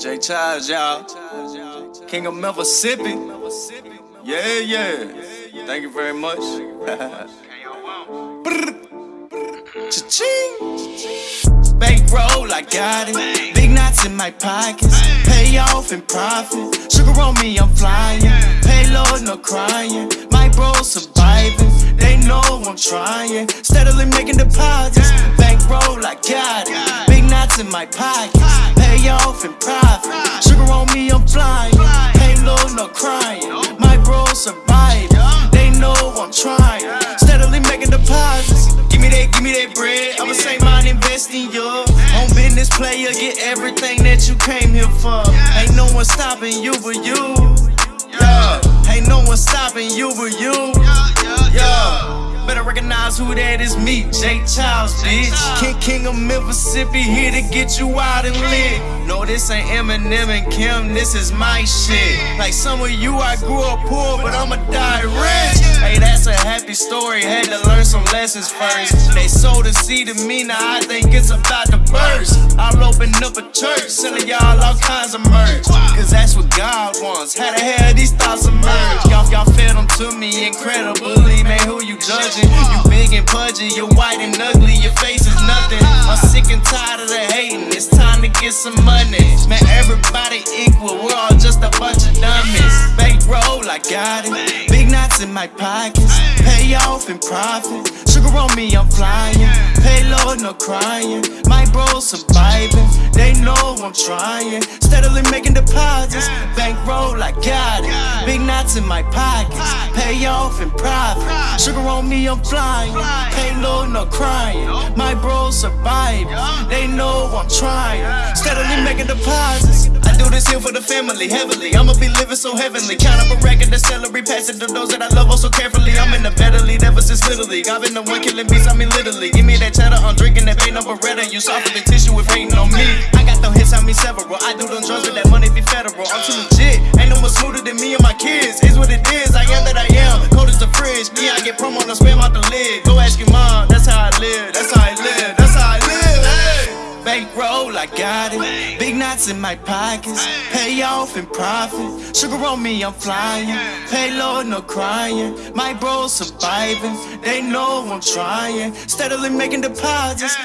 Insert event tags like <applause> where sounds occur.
Jay Childs, y'all. King of Mississippi. Yeah, yeah. Thank you very much. <laughs> Cha-ching. Bankroll, I got it. Big knots in my pockets. Pay off in profit. Sugar on me, I'm flying. Payload, no crying. My bro surviving. They know I'm trying. Steadily making deposits. Bankroll, I got it. Big knots in my pockets. Pay off in profit. Sugar on me, I'm flying. Payload, no crying. My bro surviving. They know I'm trying. Steadily making deposits. Give me that, give me that bread. I'ma say mine, invest in you. On business player, get everything that you came here for. Ain't no one stopping you but you. Yeah. Ain't no one who that is me, Jay Childs, bitch. King, king of Mississippi, here to get you out and lit. No, this ain't Eminem and Kim, this is my shit. Like some of you, I grew up poor, but I'ma die rich. That's a happy story, had to learn some lessons first. They sold a seed to me, now I think it's about to burst. I'll open up a church, selling y'all all kinds of merch. Cause that's what God wants. How the hell these thoughts emerge? Y'all, y'all fed them to me incredibly, man. Who you judging? You big and pudgy, you're white and ugly, your face is nothing. I'm sick and tired of the hating, it's time to get some money. Man, everybody equal, we're all just a bunch of dummies. Bankroll, I got it. Knots in my pockets, pay off in profit. Sugar on me, I'm flying. Payload, no crying. My bro surviving, they know I'm trying. Steadily making deposits. Bankroll, I got it. Big knots in my pockets, pay off in private. Sugar on me, I'm flying. Payload, no crying. My bro surviving, they know I'm trying. Steadily making deposits. I do this here for the family, heavily. I'ma be living so heavenly. Count up a record of celery, passing to those that I love oh so carefully. I'm in the better league ever since Little League. I've been the one killing beats, I mean literally. Give me that cheddar, I'm drinking that pain no Beretta. And you soft the tissue with hating on me. I got them hits, I mean several. I do them drugs with that money be federal. I'm too legit. Ain't one smoother than me and my kids. Is what it is. I am that I am. Cold as the fridge. Yeah, I get promo, no spam out the lid. Go ask your mom. That's how I live. That's how I live. That's how I live. Hey. Bankroll, I got it. Big knots in my pockets. Pay off in profit. Sugar on me, I'm flying. Payload, no crying. My bros surviving. They know I'm trying. Steadily making deposits.